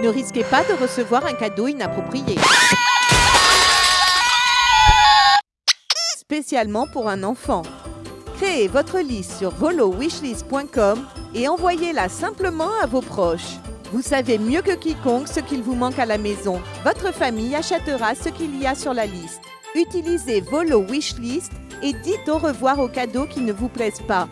Ne risquez pas de recevoir un cadeau inapproprié. Spécialement pour un enfant. Créez votre liste sur volowishlist.com et envoyez-la simplement à vos proches. Vous savez mieux que quiconque ce qu'il vous manque à la maison. Votre famille achètera ce qu'il y a sur la liste. Utilisez Volo Wishlist et dites au revoir aux cadeaux qui ne vous plaisent pas.